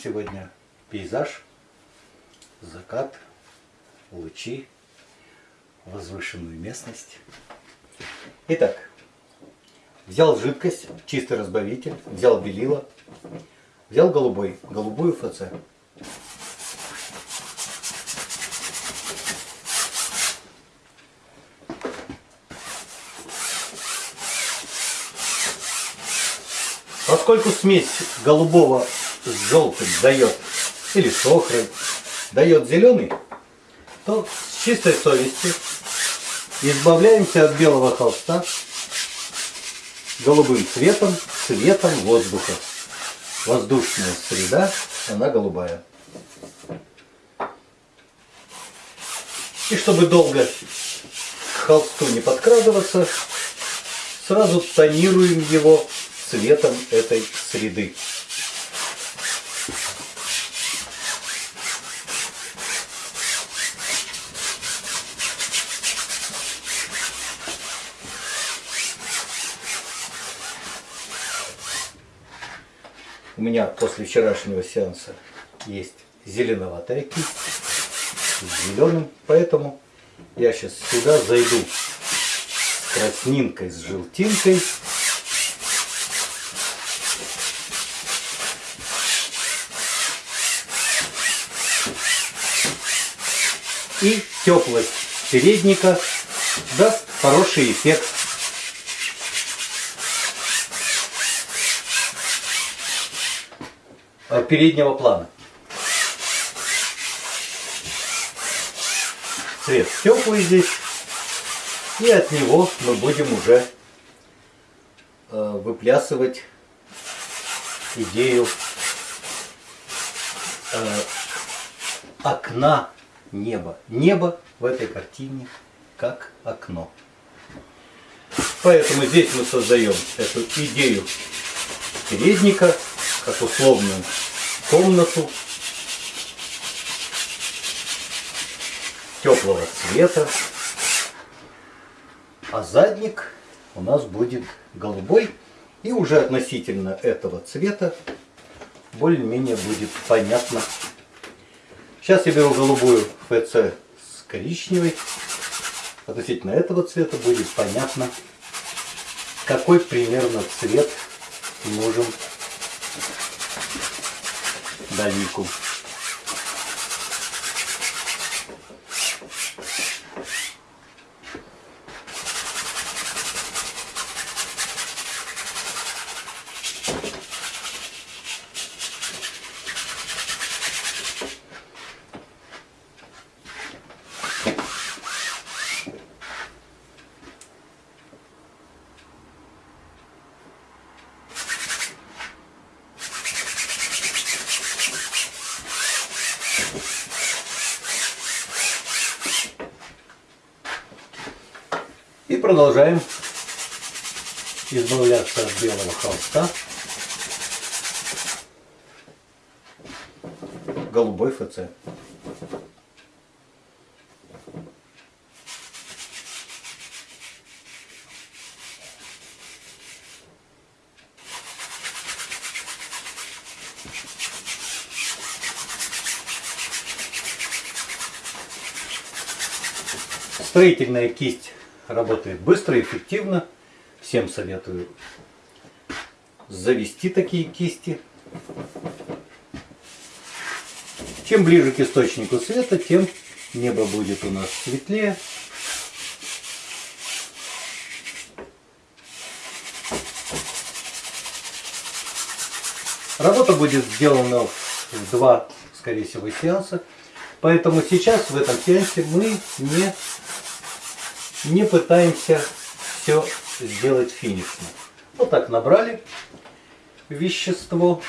Сегодня пейзаж, закат, лучи, возвышенную местность. Итак, взял жидкость, чистый разбавитель, взял белила, взял голубой, голубую ФЦ. Поскольку смесь голубого с желтым дает, или с охрой, дает зеленый, то с чистой совестью избавляемся от белого холста голубым цветом, цветом воздуха. Воздушная среда, она голубая. И чтобы долго к холсту не подкрадываться, сразу тонируем его цветом этой среды. Меня после вчерашнего сеанса есть зеленоватая кисть зеленым, поэтому я сейчас сюда зайду краснинкой, с желтинкой и теплость передника даст хороший эффект. Переднего плана. Цвет теплый здесь. И от него мы будем уже э, выплясывать идею э, окна неба. Небо в этой картине как окно. Поэтому здесь мы создаем эту идею передника, как условную комнату теплого цвета. А задник у нас будет голубой. И уже относительно этого цвета более-менее будет понятно, Сейчас я беру голубую ФЦ с коричневой. Относительно этого цвета будет понятно, какой примерно цвет нужен da Nico. Продолжаем избавляться от белого холста голубой ФЦ. Строительная кисть работает быстро, и эффективно. Всем советую завести такие кисти. Чем ближе к источнику света, тем небо будет у нас светлее. Работа будет сделана в два, скорее всего, сеанса. Поэтому сейчас в этом сеансе мы не не пытаемся все сделать финишно. Вот так набрали вещество.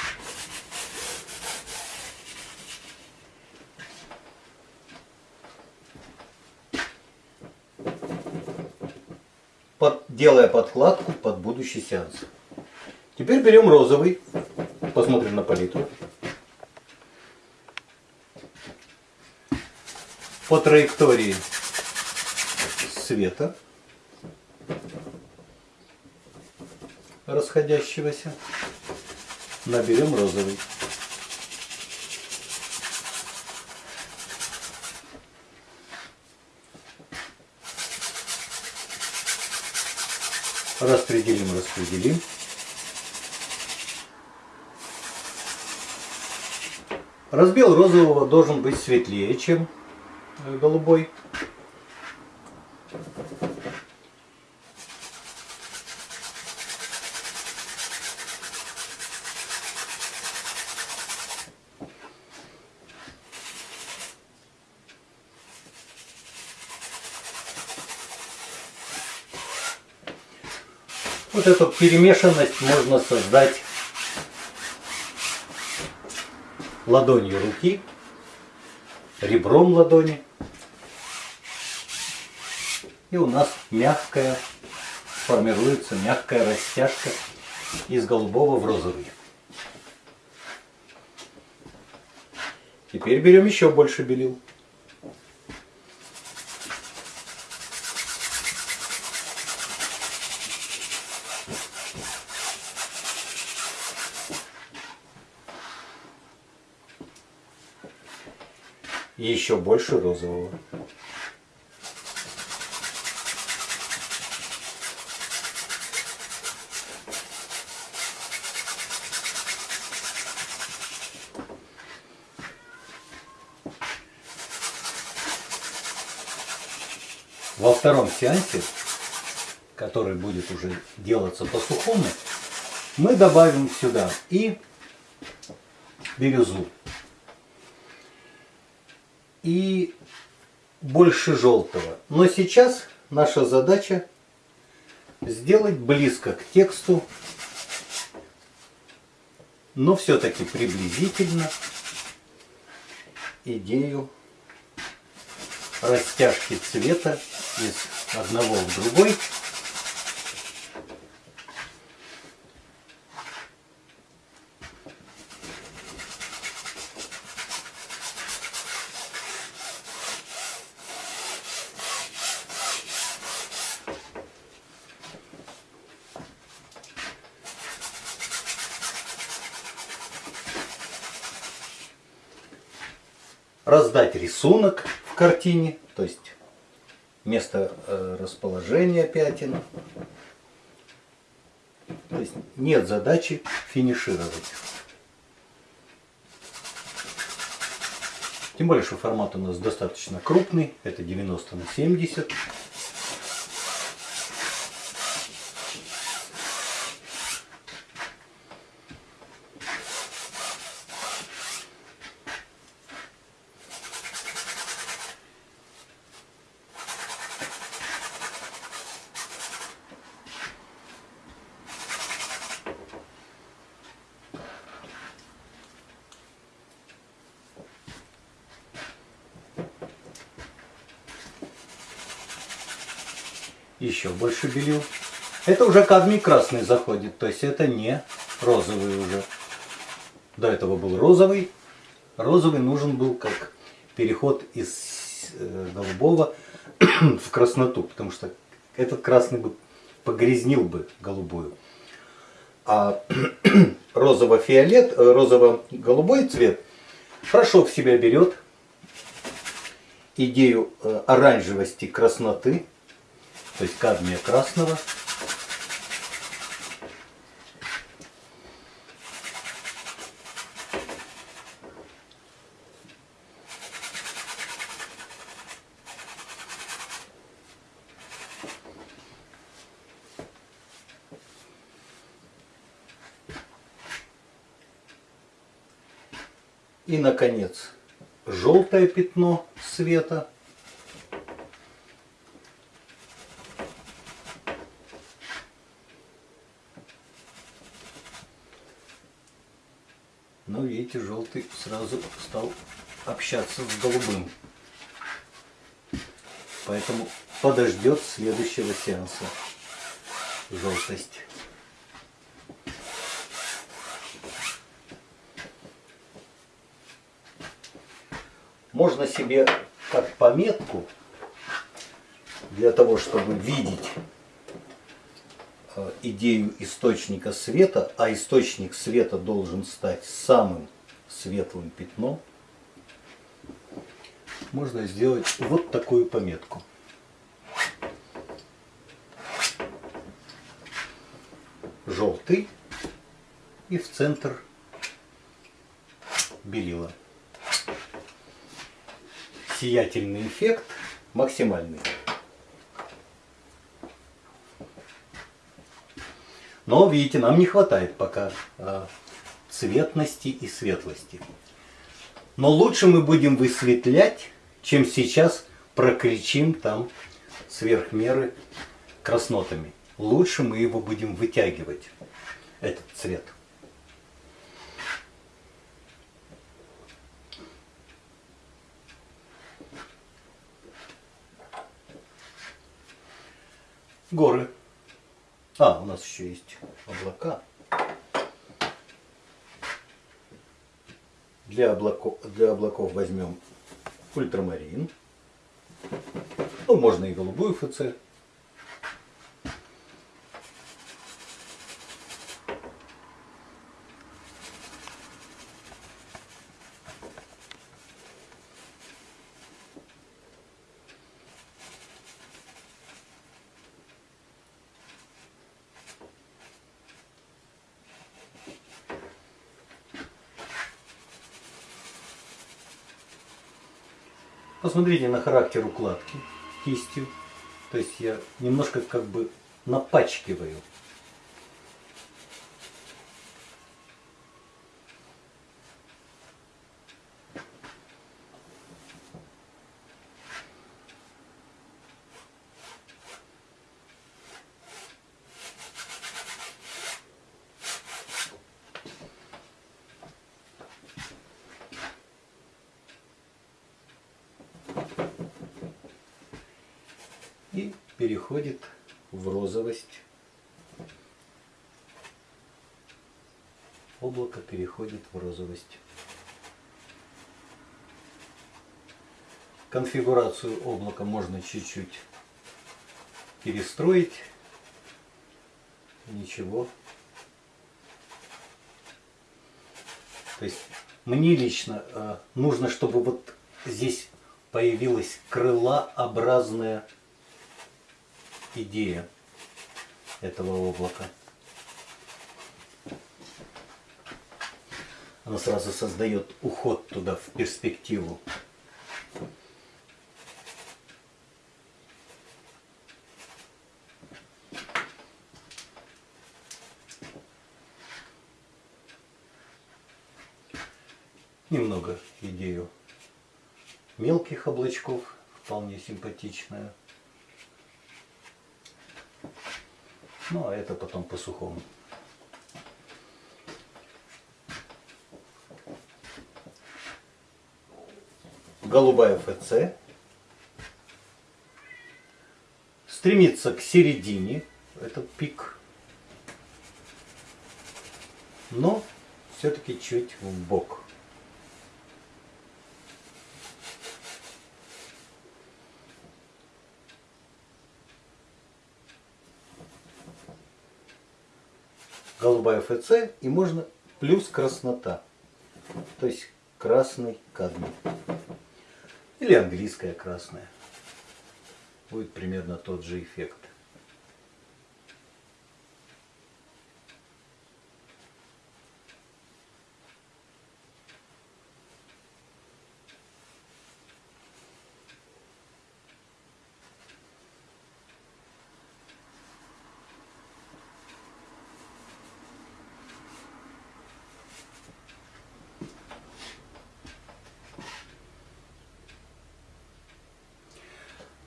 Под, делая подкладку под будущий сеанс. Теперь берем розовый, посмотрим на палитру. По траектории цвета расходящегося наберем розовый. Распределим, распределим. Разбел розового должен быть светлее, чем э, голубой. Вот эту перемешанность можно создать ладонью руки, ребром ладони. И у нас мягкая, формируется мягкая растяжка из голубого в розовый. Теперь берем еще больше белил. И еще больше розового. Во втором сеансе, который будет уже делаться по сухому, мы добавим сюда и бирюзу и больше желтого. Но сейчас наша задача сделать близко к тексту, но все-таки приблизительно идею растяжки цвета из одного в другой. Рисунок в картине, то есть место э, расположения пятен. То есть нет задачи финишировать. Тем более, что формат у нас достаточно крупный, это 90 на 70. Еще больше белил. Это уже кадмий красный заходит, то есть это не розовый уже. До этого был розовый. Розовый нужен был как переход из э, голубого в красноту, потому что этот красный бы погрязнил бы голубую. А розово-фиолет, э, розово-голубой цвет хорошо в себя берет идею э, оранжевости красноты то есть кадмия красного. И, наконец, желтое пятно света – Но видите, желтый сразу стал общаться с голубым. Поэтому подождет следующего сеанса желтость. Можно себе как пометку для того, чтобы видеть Э, идею источника света, а источник света должен стать самым светлым пятном, можно сделать вот такую пометку. желтый и в центр белила. Сиятельный эффект максимальный. Но, видите, нам не хватает пока э, цветности и светлости. Но лучше мы будем высветлять, чем сейчас прокричим там сверх меры краснотами. Лучше мы его будем вытягивать, этот цвет. Горы. А, у нас еще есть облака. Для облаков, для облаков возьмем ультрамарин. Ну, можно и голубую ФЦ. Посмотрите на характер укладки кистью. То есть я немножко как бы напачкиваю. и переходит в розовость. Облако переходит в розовость. Конфигурацию облака можно чуть-чуть перестроить. Ничего. То есть мне лично э, нужно, чтобы вот здесь появилась крылообразная идея этого облака. Она сразу создает уход туда в перспективу. Немного идею мелких облачков, вполне симпатичная. Ну, а это потом по сухому. Голубая ФЦ. Стремится к середине, этот пик. Но все-таки чуть в бок. Голубая ФЦ и можно плюс краснота. То есть красный кадмий. Или английская красная. Будет примерно тот же эффект.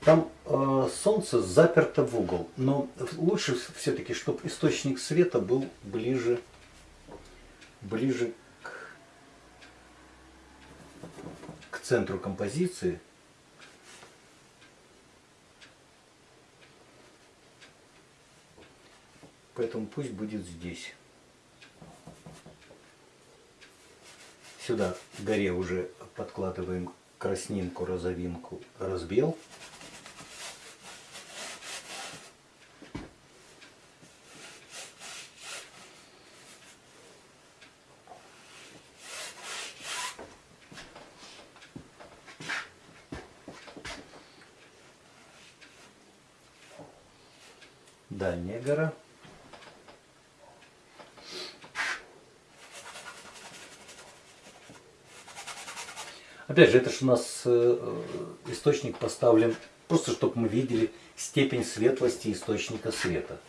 Там э, солнце заперто в угол, но лучше все-таки, чтобы источник света был ближе, ближе к, к центру композиции. Поэтому пусть будет здесь. Сюда горе уже подкладываем краснинку, розовинку, разбел. дальняя гора. Опять же, это же у нас э, э, источник поставлен просто, чтобы мы видели степень светлости источника света.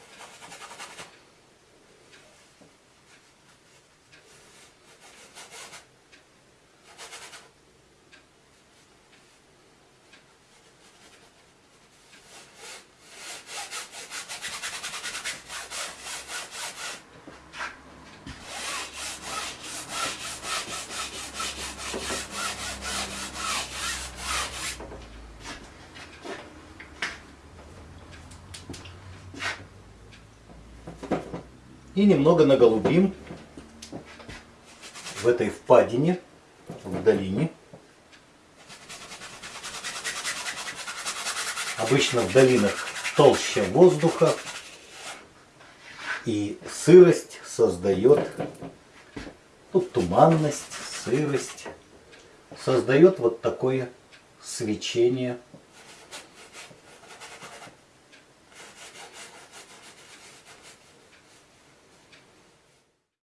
И немного наголубим в этой впадине, в долине. Обычно в долинах толще воздуха и сырость создает, ну, туманность, сырость, создает вот такое свечение –